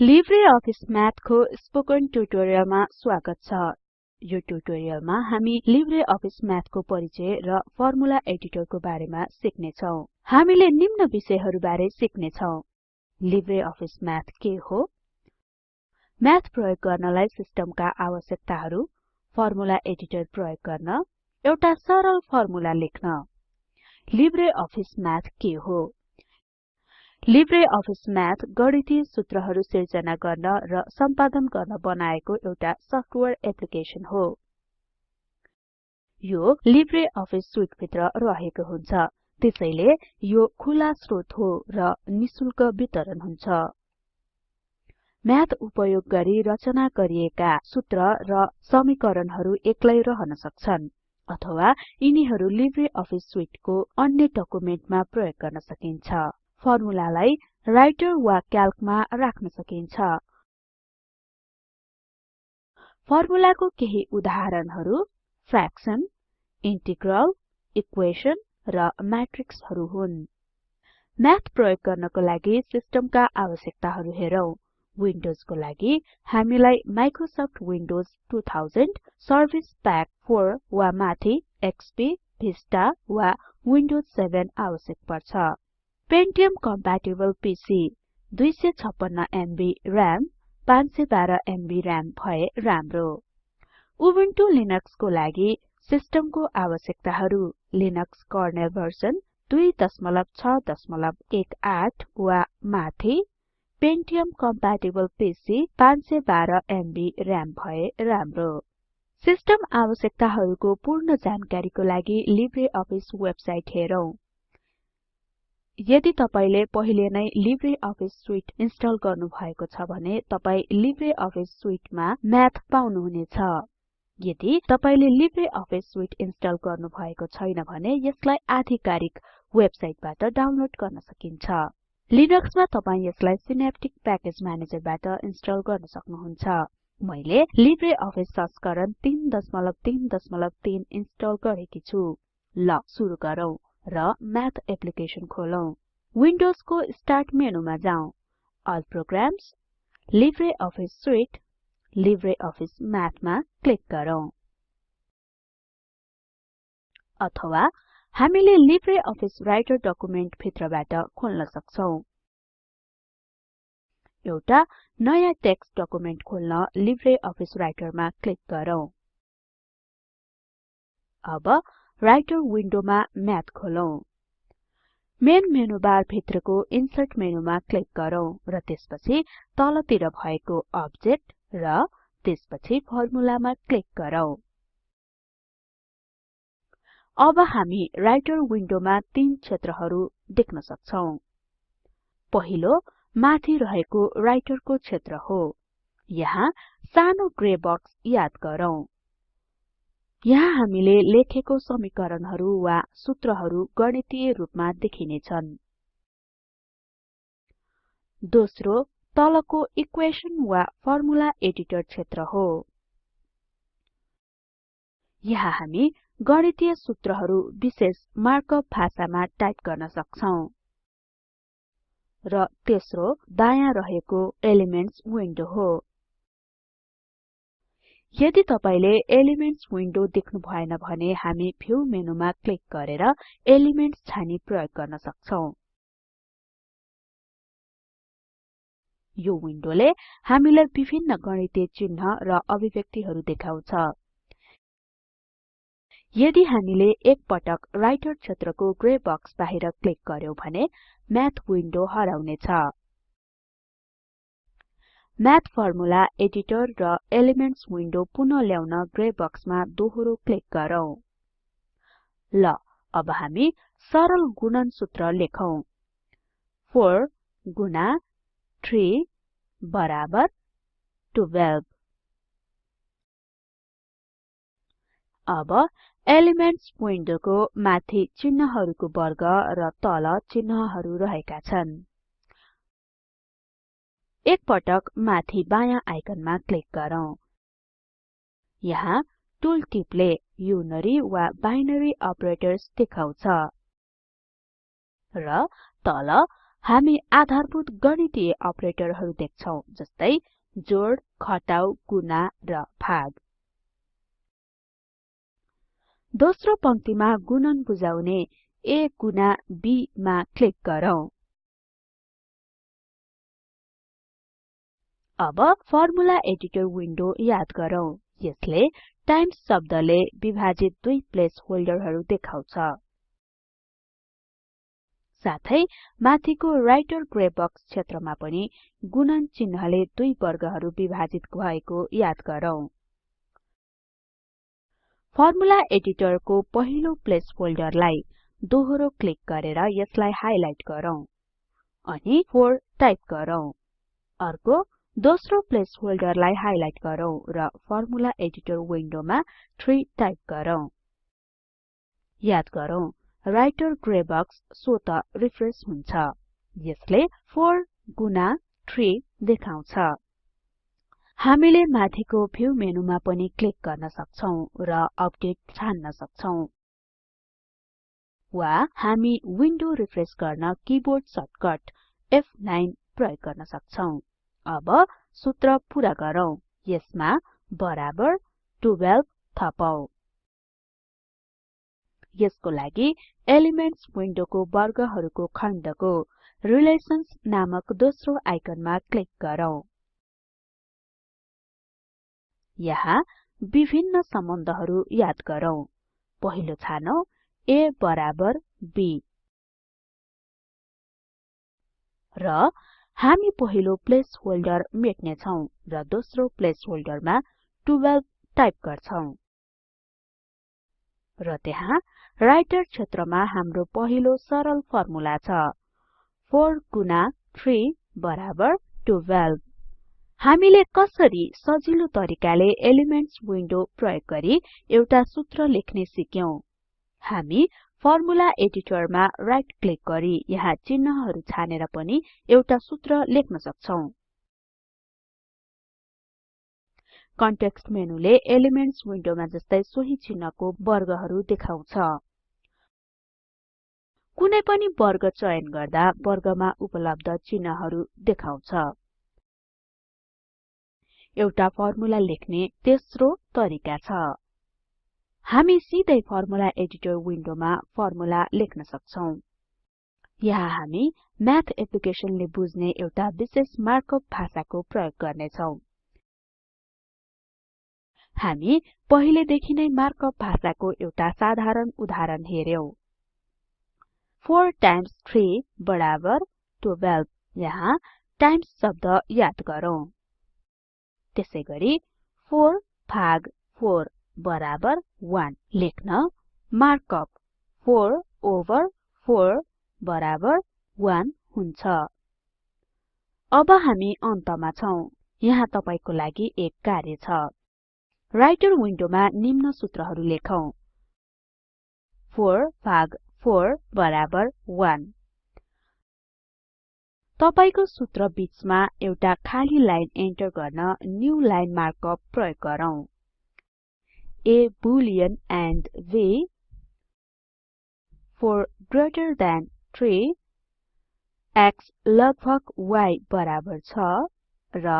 Libre office म्याथको spoken ट्युटोरियलमा स्वागत छ। यो ट्युटोरियलमा हामी लिब्रे अफिस म्याथको परिचय र फर्मुला एडिटरको बारेमा सिक्ने छौं हामीले निम्न विषयहरू बारे सिक्ने छौं लिब्रे अफिस म्याथ के हो? म्याथ प्रयोग गर्नलाई सिस्टमका आवश्यकताहरू फर्मुला एडिटर प्रयोग गर्न एउटा सरल फर्मुला लेख्न। लिब्रे अफिस म्याथ के हो? लिब्रे अफिस म्याथ गणितीय सूत्रहरू सिर्जना गर्न र सम्पादन गर्न बनाएको एउटा सफ्टवेयर एप्लिकेसन हो। यो लिब्रे अफिस सुइट भित्र रहेको हुन्छ। त्यसैले यो खुला स्रोत हो र निशुल्क वितरण हुन्छ। म्याथ उपयोग गरी रचना गरिएका सूत्र र समीकरणहरू एक्लै रहन सक्छन् अथवा यिनीहरू लिब्रे अफिस सुइटको अन्य डकुमेन्टमा प्रयोग गर्न सकिन्छ। फर्मुलालाई राइटर वा क्याल्कमा राख्न सकिन्छ। फर्मुलाको केही उदाहरणहरू फ्र्याक्सन इन्टिग्रल इक्वेसन र म्याट्रिक्सहरू हुन्। म्याथ प्रयोग गर्नको लागि सिस्टमका आवश्यकताहरू हेरौं। विन्डोजको लागि हामीलाई माइक्रोसफ्ट विन्डोज 2000 सर्भिस प्याक 4 वा माथि एक्सपी भिस्टा वा विन्डोज 7 आवश्यक पर्छ। Pentium compatible PC 256 MB RAM 512 MB RAM भए राम्रो। उबुन्टु लिनक्सको लागि सिस्टमको आवश्यकताहरू लिनक्स कर्नेल भर्सन 2618 वा माथि Pentium compatible PC 512 MB RAM भए राम्रो। सिस्टम आवश्यकताहरूको पूर्ण जानकारीको लागि लिब्रे अफिस वेबसाइट हेरौं। यदि तपाईले पहिले नै लिब्रे अफिस सुइट इन्स्टल गर्नु भएको छ भने तपाई लिब्रे अफिस सुइटमा म्याथ पाउनुहुनेछ। यदि तपाईले लिब्रे अफिस सुइट इन्स्टल गर्नु भएको छैन भने यसलाई आधिकारिक वेबसाइटबाट डाउनलोड गर्न सकिन्छ। लिनक्समा तपाई यसलाई सिनेप्टिक प्याकेज म्यानेजरबाट इन्स्टल गर्न सक्नुहुन्छ। मैले लिब्रे अफिस संस्करण 3.3.3 इन्स्टल गरेकी छु। ल सुरु गरौँ। र म्याथ एप्लिकेसन खोलौं। विन्डोजको स्टार्ट मेनुमा जाउँ all programs Libre Office suite Libre Office म्याथमा क्लिक गरौँ अथवा हामीले अफिस राइटर डकुमेन्ट भित्रबाट खोल्न सक्छौं। एउटा नयाँ टेक्स्ट डकुमेन्ट खोल्न लिब्रे अफिस राइटरमा क्लिक गरौँ। अब राइटर विन्डोमा म्याथ खोलौं। मेन मेनु बार भित्रको इन्सर्ट मेनुमा क्लिक गरौँ र त्यसपछि तलतिर भएको अब्जेक्ट र त्यसपछि फर्मुलामा क्लिक गरौँ। अब हामी राइटर विन्डोमा तीन क्षेत्रहरू देख्न सक्छौं। पहिलो माथि रहेको राइटरको क्षेत्र हो। यहाँ सानो ग्रे बक्स याद गरौँ। यहाँ हामीले लेखेको समीकरणहरू वा सूत्रहरू गणितीय रूपमा देखिनेछन्। दोस्रो तलको इक्वेसन वा फर्मुला एडिटर क्षेत्र हो। यहाँ हामी गणितीय सूत्रहरू विशेष मार्कअप भाषामा टाइप गर्न सक्छौं। र तेस्रो दायाँ रहेको एलिमेन्ट्स विन्डो हो। यदि तपाईले एलिमेन्ट्स विन्डो देख्नु भएन भने हामी भ्यू मेनुमा क्लिक गरेर एलिमेन्ट्स छानी प्रयोग गर्न सक्छौं। यो विन्डोले हामीलाई विभिन्न गणितीय चिन्ह र अभिव्यक्तिहरू देखाउँछ। यदि हामीले एक पटक राइटर क्षेत्रको ग्रे बक्स बाहिर क्लिक गर्यौं भने म्याथ विन्डो हराउनेछ। म्याथ फर्मुला एडिटर र एलिमेन्ट्स विन्डो पुनः ल्याउन ग्रे बक्समा दोहोरो क्लिक गरौँ। ल अब हामी सरल गुणन सूत्र लेखौं। 4 गुणा 3 बराबर 12 अब एलिमेन्ट्स विन्डोको माथि चिन्हहरूको वर्ग र तल चिन्हहरू रहेका छन्। एक पटक माथि बायाँ आइकनमा क्लिक गरौँ। यहाँ टुल टिपले युनरी वा बाइनरी अपरेटर्स देखाउँछ। र तल हामी आधारभूत गणितीय अपरेटरहरू देख्छौं जस्तै जोड घटाउ गुणा र भाग। दोस्रो पंक्तिमा गुणन बुझाउने a गुणा b मा क्लिक गरौँ। अब फर्मुला एडिटर विन्डो याद गरौँ। यसले टाइम्स शब्दले विभाजित दुई प्लेस होल्डरहरू देखाउँछ। साथै माथिको राइटर ग्रे बक्स क्षेत्रमा पनि गुणन चिन्हले दुई वर्गहरू विभाजित भएको याद गरौँ। फर्मुला एडिटरको पहिलो प्लेस होल्डरलाई दोहोरो क्लिक गरेर यसलाई हाइलाइट गरौँ। अनि 4 टाइप गरौँ। अर्को दोस्रो प्लेस होल्डरलाई हाइलाइट गरौँ र फर्मुला एडिटर विन्डोमा 3 टाइप गरौँ। याद गरौँ राइटर ग्रे बक्स स्वत रिफ्रेश हुन्छ। यसले 4 गुणा 3 देखाउँछ। हामीले माथिको भ्यू मेनुमा पनि क्लिक गर्न सक्छौं र अपडेट छान्न सक्छौं। वा हामी विन्डो रिफ्रेश गर्न किबोर्ड सर्टकट F9 प्रयोग गर्न सक्छौं। अब सूत्र पूरा गरौँ। यसमा बराबर 12 थपौं। यसको लागि एलिमेन्ट्स विन्डोको वर्गहरूको खण्डको रिलेसन्स नामक दोस्रो आइकनमा क्लिक गरौँ। यहाँ विभिन्न सम्बन्धहरू याद गरौँ। पहिलो छानौ a बराबर b र हामी पहिलो प्लेस होल्डर मेट्ने छौं र दोस्रो प्लेस होल्डरमा 12 टाइप गर्छौं। र त्यहाँ राइटर क्षेत्रमा हाम्रो पहिलो सरल फर्मुला छ। 4 गुणा 3 बराबर 12 हामीले कसरी सजिलो तरिकाले एलिमेन्ट्स विन्डो प्रयोग गरी एउटा सूत्र लेख्ने सिक्यौं। हामी फर्मुला एडिटरमा राइट क्लिक गरी यहाँ चिन्हहरू छानेर पनि एउटा सूत्र लेख्न सक्छौं। कन्टेक्स्ट मेनुले एलिमेन्ट्स विन्डोमा जस्तै सोही चिन्हको वर्गहरू देखाउँछ। कुनै पनि वर्ग चयन गर्दा वर्गमा उपलब्ध चिन्हहरू देखाउँछ। एउटा फर्मुला लेख्ने तेस्रो तरिका छ। हामी सिधै फर्मुला एडिटर विन्डोमा फर्मुला लेख्न सक्छौं। यहाँ हामी म्याथ एप्लिकेसनले बुझ्ने एउटा विशेष मार्कअप भाषाको प्रयोग गर्नेछौं। हामी पहिलेदेखि नै मार्कअप भाषाको एउटा साधारण उदाहरण हेर्यौं 4 टाइम्स 3 बराबर 12 यहाँ टाइम्स शब्द याद गरौँ। त्यसैगरी 4 भाग 4 बराबर 1 लेख्न मार्कअप 4 ओभर 4 बराबर 1 हुन्छ। अब हामी अन्तमा छौं। यहाँ तपाईको लागि एक कार्य छ। राइटर विन्डोमा निम्न सूत्रहरू लेखौं। 4 भाग 4 बराबर 1 तपाईको सूत्र बीचमा एउटा खाली लाइन एन्टर गर्न न्यू लाइन मार्कअप प्रयोग गरौँ। A boolean and v for greater than 3 x लगभग y बराबर छ र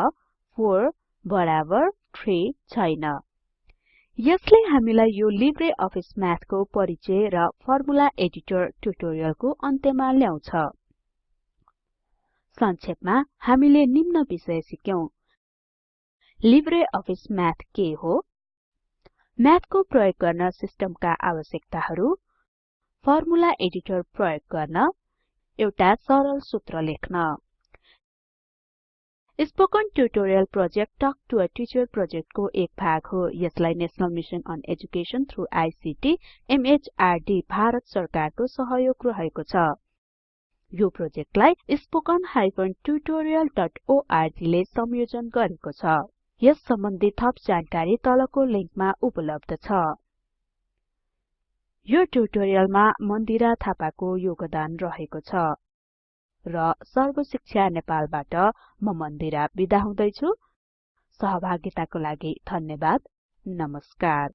4 बराबर 3 छैन। यसले हामीलाई यो लिब्रे अफिस म्याथको परिचय र फर्मुला एडिटर ट्युटोरियलको अन्त्यमा ल्याउँछ। संक्षेपमा हामीले निम्न विषय सिक्यौं। लिब्रे अफिस म्याथ के हो? म्याथको प्रयोग गर्न सिस्टमका आवश्यकताहरू फर्मुला एडिटर प्रयोग गर्न एउटा सरल सूत्र लेख्न। Spoken tutorial project talk to a teacher प्रोजेक्टको एक भाग हो। यसलाई national mission on education through ICT MHRD Bharat सरकारको सहयोग रहेको छ। यो प्रोजेक्टलाई spoken tutorialorg ले संयोजन गरेको छ। यस सम्बन्धी थप जानकारी तलको लिंकमा उपलब्ध छ। यो ट्युटोरियलमा मन्दिरा थापाको योगदान रहेको छ र सर्वशिक्षा नेपालबाट म मन्दिरा बिदा हुँदैछु। सहभागिताको लागि धन्यवाद। नमस्कार।